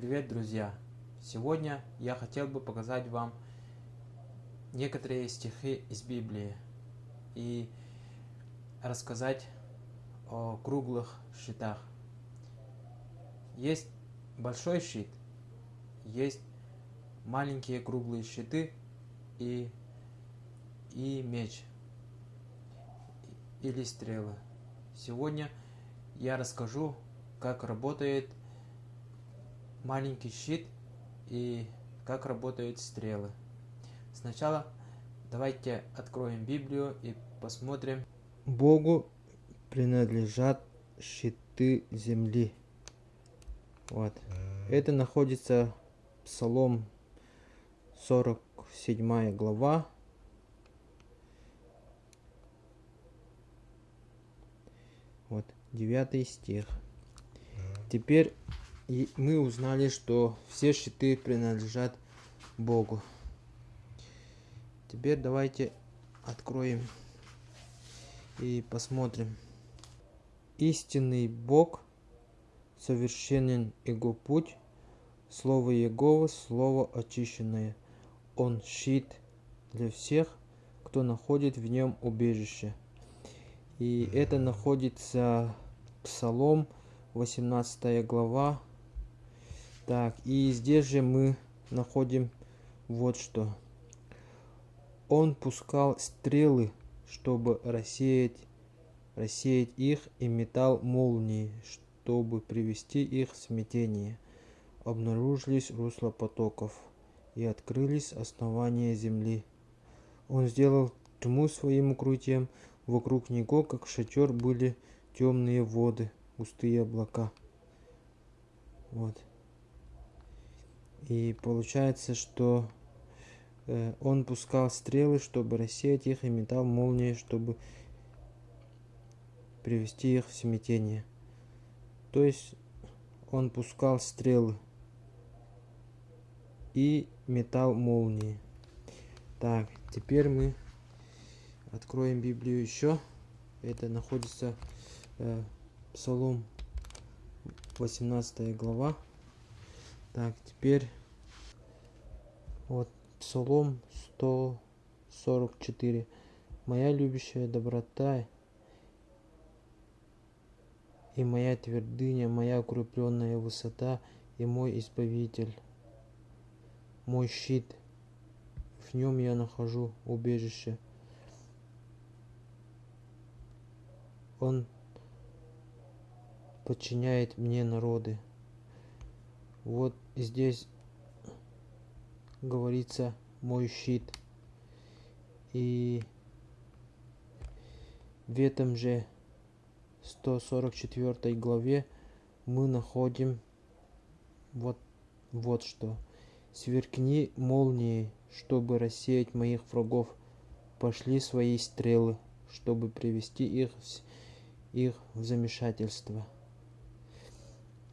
Привет, друзья! Сегодня я хотел бы показать вам некоторые стихи из Библии и рассказать о круглых щитах. Есть большой щит, есть маленькие круглые щиты и, и меч или стрелы. Сегодня я расскажу, как работает маленький щит и как работают стрелы. Сначала давайте откроем Библию и посмотрим. Богу принадлежат щиты земли. Вот. Это находится Псалом 47 глава. Вот, 9 стих. Теперь и мы узнали, что все щиты принадлежат Богу. Теперь давайте откроем и посмотрим. Истинный Бог, совершенен Его путь, Слово Его, Слово очищенное. Он щит для всех, кто находит в нем убежище. И это находится Псалом 18 глава, так, и здесь же мы находим вот что. Он пускал стрелы, чтобы рассеять, рассеять их, и метал молнии, чтобы привести их в смятение. Обнаружились русла потоков, и открылись основания земли. Он сделал тьму своим укрытием, вокруг него, как шатер, были темные воды, густые облака. Вот. И получается, что э, он пускал стрелы, чтобы рассеять их, и метал молнии, чтобы привести их в смятение. То есть он пускал стрелы и метал молнии. Так, теперь мы откроем Библию еще. Это находится э, Псалом 18 глава. Так, теперь вот Псалом 144. Моя любящая доброта и моя твердыня, моя укрепленная высота и мой избавитель, мой щит. В нем я нахожу убежище. Он подчиняет мне народы. Вот здесь говорится мой щит. И в этом же 144 главе мы находим вот, вот что. Сверкни молнией, чтобы рассеять моих врагов. Пошли свои стрелы, чтобы привести их, их в замешательство.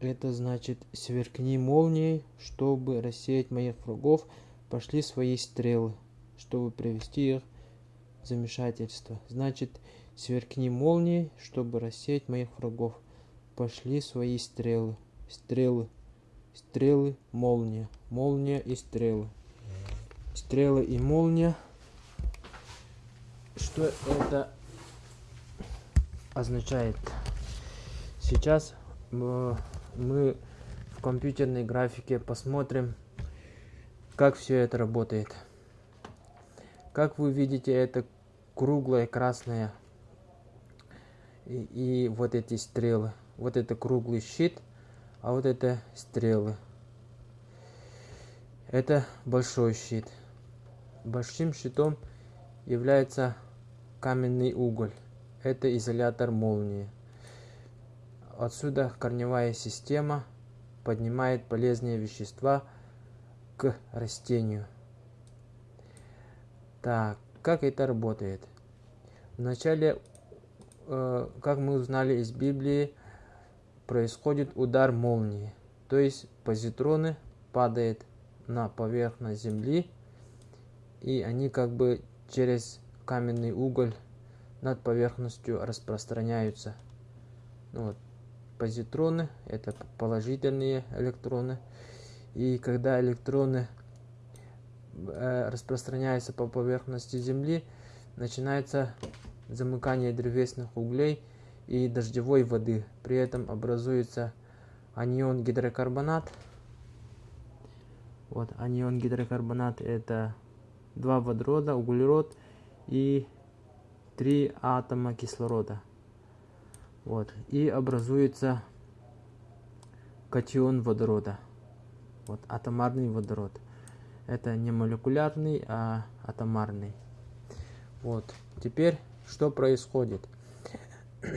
Это значит, сверкни молнией, чтобы рассеять моих врагов, пошли свои стрелы, чтобы привести их в замешательство. Значит, сверкни молнией, чтобы рассеять моих врагов, пошли свои стрелы, стрелы, стрелы, молния, молния и стрелы. Стрелы и молния. Что это означает? Сейчас э, мы в компьютерной графике посмотрим, как все это работает. Как вы видите, это круглая красная и, и вот эти стрелы. Вот это круглый щит, а вот это стрелы. Это большой щит. Большим щитом является каменный уголь. Это изолятор молнии. Отсюда корневая система поднимает полезные вещества к растению. Так, как это работает? Вначале, э, как мы узнали из Библии, происходит удар молнии. То есть позитроны падают на поверхность Земли, и они как бы через каменный уголь над поверхностью распространяются. Ну вот, позитроны, это положительные электроны. И когда электроны э, распространяются по поверхности Земли, начинается замыкание древесных углей и дождевой воды. При этом образуется анион гидрокарбонат. Вот анион гидрокарбонат это два водорода, углерод и три атома кислорода. Вот. И образуется катион водорода. Вот атомарный водород. Это не молекулярный, а атомарный. Вот. Теперь что происходит?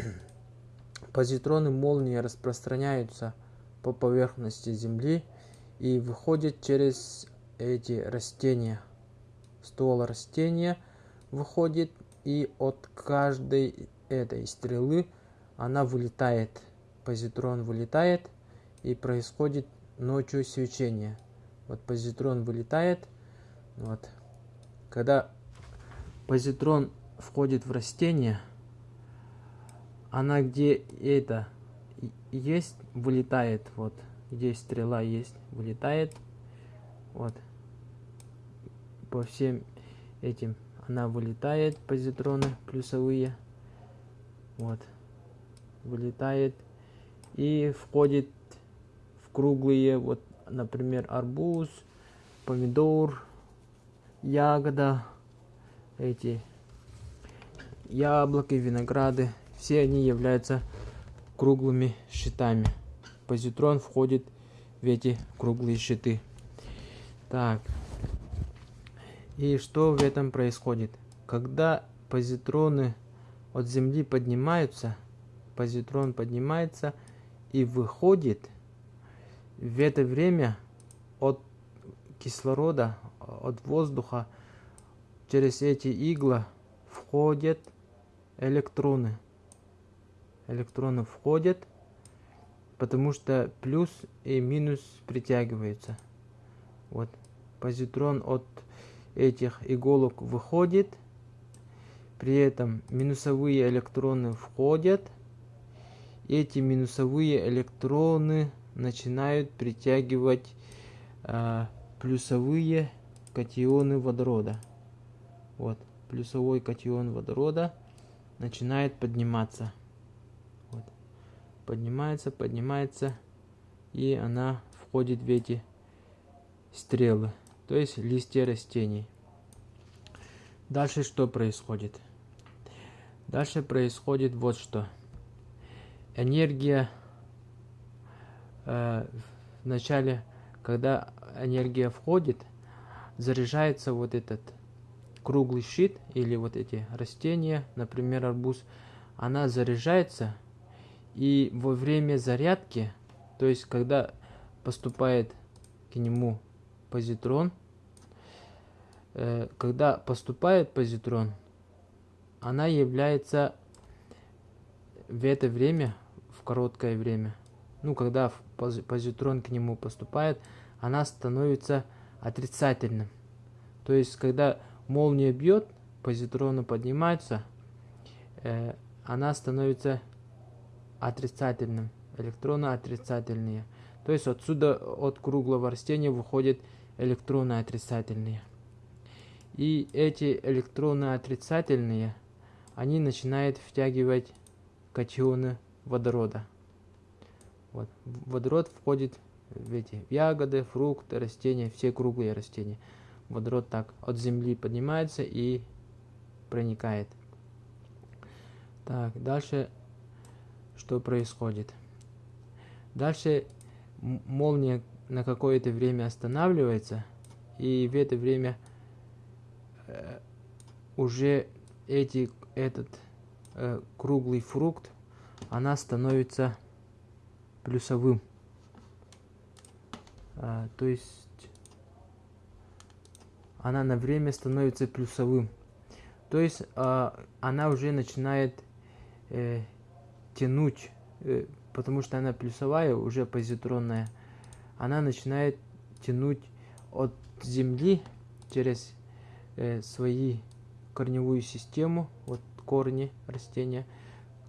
Позитроны молнии распространяются по поверхности Земли и выходят через эти растения. Ствол растения выходит и от каждой этой стрелы она вылетает. Позитрон вылетает и происходит ночью свечение. Вот позитрон вылетает. Вот. Когда позитрон входит в растение, она где это есть, вылетает. Вот. Где стрела есть, вылетает. Вот. По всем этим она вылетает, позитроны плюсовые. Вот. Вылетает и входит в круглые, вот, например, арбуз, помидор, ягода, эти яблоки, винограды, все они являются круглыми щитами. Позитрон входит в эти круглые щиты. Так, и что в этом происходит? Когда позитроны от Земли поднимаются, позитрон поднимается и выходит, в это время от кислорода, от воздуха через эти иглы входят электроны. Электроны входят, потому что плюс и минус притягиваются. Вот позитрон от этих иголок выходит, при этом минусовые электроны входят, эти минусовые электроны начинают притягивать э, плюсовые катионы водорода. Вот, плюсовой катион водорода начинает подниматься. Вот. Поднимается, поднимается, и она входит в эти стрелы то есть листья растений. Дальше что происходит? Дальше происходит вот что. Энергия э, в начале, когда энергия входит, заряжается вот этот круглый щит или вот эти растения, например, арбуз, она заряжается, и во время зарядки, то есть когда поступает к нему позитрон, э, когда поступает позитрон, она является в это время, в короткое время, ну, когда позитрон к нему поступает, она становится отрицательным. То есть, когда молния бьет, позитроны поднимаются, э, она становится отрицательным. Электроны отрицательные. То есть отсюда от круглого растения выходит электроны отрицательные. И эти электроны отрицательные, они начинают втягивать катионы водорода. Вот. Водород входит в эти ягоды, фрукты, растения, все круглые растения. Водород так от земли поднимается и проникает. Так, дальше что происходит? Дальше молния на какое-то время останавливается, и в это время э, уже эти, этот э, круглый фрукт, она становится плюсовым. А, то есть она на время становится плюсовым. То есть а, она уже начинает э, тянуть, э, потому что она плюсовая, уже позитронная она начинает тянуть от земли через э, свои корневую систему, вот корни растения,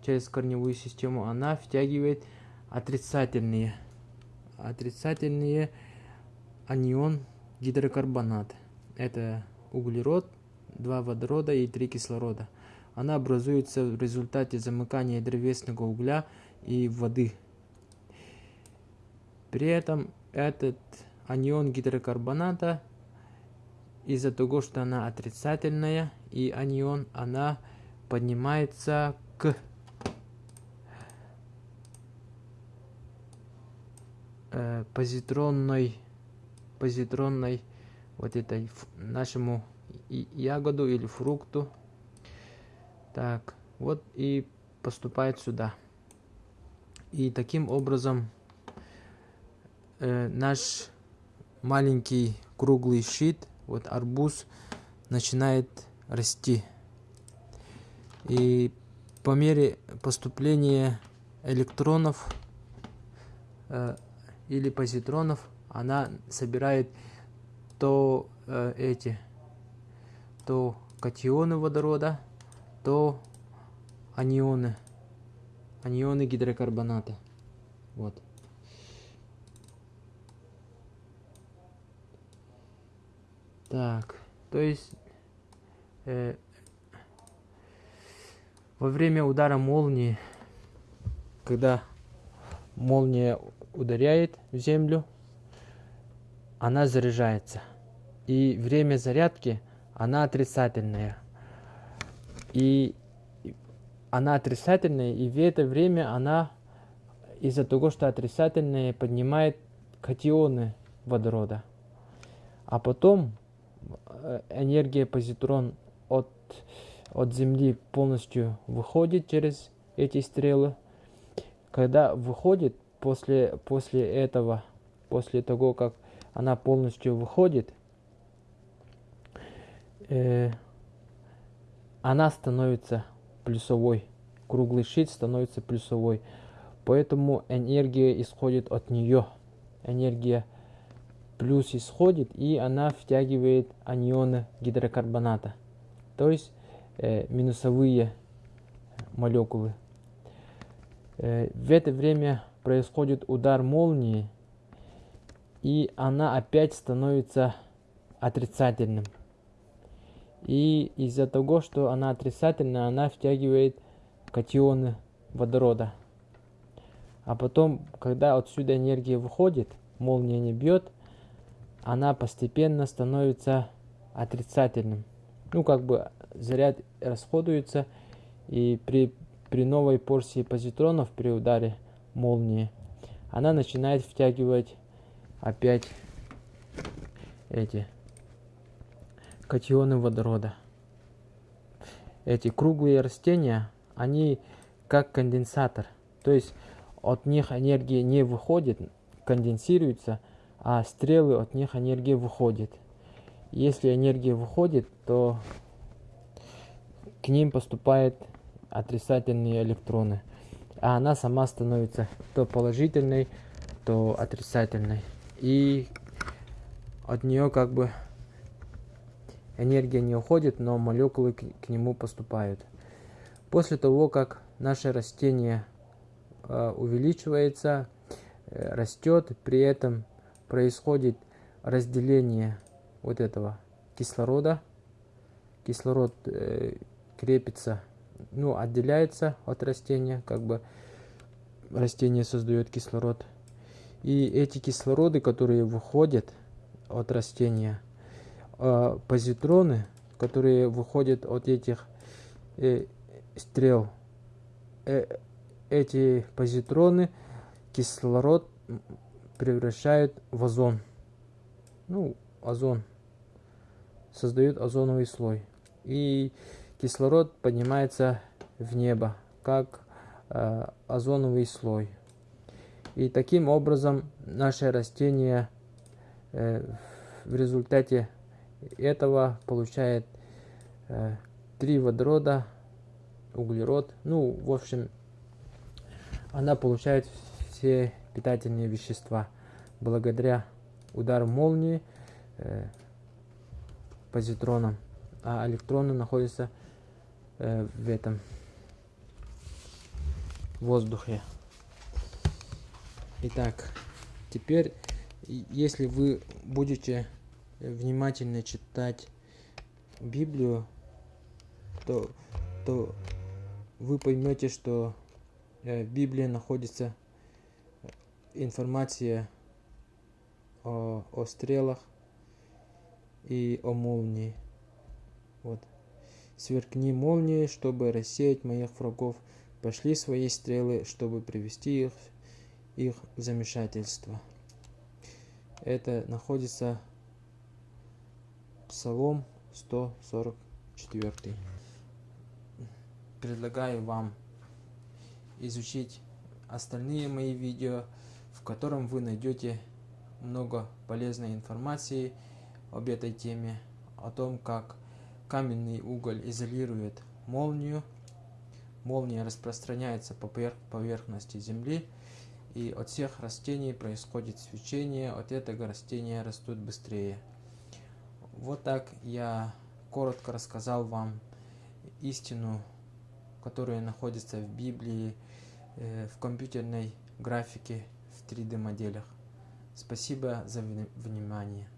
через корневую систему она втягивает отрицательные. Отрицательные анион гидрокарбонат. Это углерод, два водорода и три кислорода. Она образуется в результате замыкания древесного угля и воды. При этом этот анион гидрокарбоната из-за того, что она отрицательная и анион, она поднимается к э, позитронной позитронной вот этой нашему ягоду или фрукту. Так вот и поступает сюда. И таким образом э, наш маленький круглый щит вот арбуз начинает расти. И по мере поступления электронов э, или позитронов она собирает то э, эти то катионы водорода то анионы анионы гидрокарбоната. Вот. Так то есть э, во время удара молнии, когда молния ударяет в землю, она заряжается. И время зарядки, она отрицательная. И она отрицательная, и в это время она из-за того, что отрицательная, поднимает катионы водорода. А потом э, энергия позитрон от от Земли полностью выходит через эти стрелы. Когда выходит после, после этого, после того, как она полностью выходит, э, она становится плюсовой. Круглый щит становится плюсовой. Поэтому энергия исходит от нее. Энергия плюс исходит, и она втягивает анионы гидрокарбоната. То есть э, минусовые молекулы. Э, в это время происходит удар молнии, и она опять становится отрицательным. И из-за того, что она отрицательная, она втягивает катионы водорода. А потом, когда отсюда энергия выходит, молния не бьет, она постепенно становится отрицательным. Ну, как бы заряд расходуется, и при, при новой порции позитронов при ударе молнии она начинает втягивать опять эти катионы водорода. Эти круглые растения, они как конденсатор, то есть от них энергия не выходит, конденсируется, а стрелы от них энергия выходит. Если энергия выходит, то к ним поступают отрицательные электроны, а она сама становится то положительной, то отрицательной. И от нее как бы энергия не уходит, но молекулы к, к нему поступают. После того, как наше растение э, увеличивается, э, растет, при этом происходит разделение вот этого кислорода. Кислород э, крепится, ну, отделяется от растения, как бы растение создает кислород. И эти кислороды, которые выходят от растения, э, позитроны, которые выходят от этих э, стрел, э, эти позитроны кислород превращают в озон. Ну, озон. Создают озоновый слой. И кислород поднимается в небо, как э, озоновый слой. И таким образом наше растение э, в результате этого получает э, три водорода, углерод. Ну, в общем, она получает все питательные вещества благодаря удару молнии э, позитроном, а электроны находятся э, в этом воздухе. Итак, теперь, если вы будете внимательно читать Библию, то, то вы поймете, что э, в Библии находится э, информация о, о стрелах и о молнии. Вот. Сверкни молнии, чтобы рассеять моих врагов. Пошли свои стрелы, чтобы привести их, их в замешательство. Это находится Псалом 144. Предлагаю вам изучить остальные мои видео, в котором вы найдете много полезной информации об этой теме, о том, как каменный уголь изолирует молнию, молния распространяется по поверх- поверхности Земли, и от всех растений происходит свечение, от этого растения растут быстрее. Вот так я коротко рассказал вам истину, которая находится в Библии, э, в компьютерной графике, в 3D моделях. Спасибо за вни- внимание.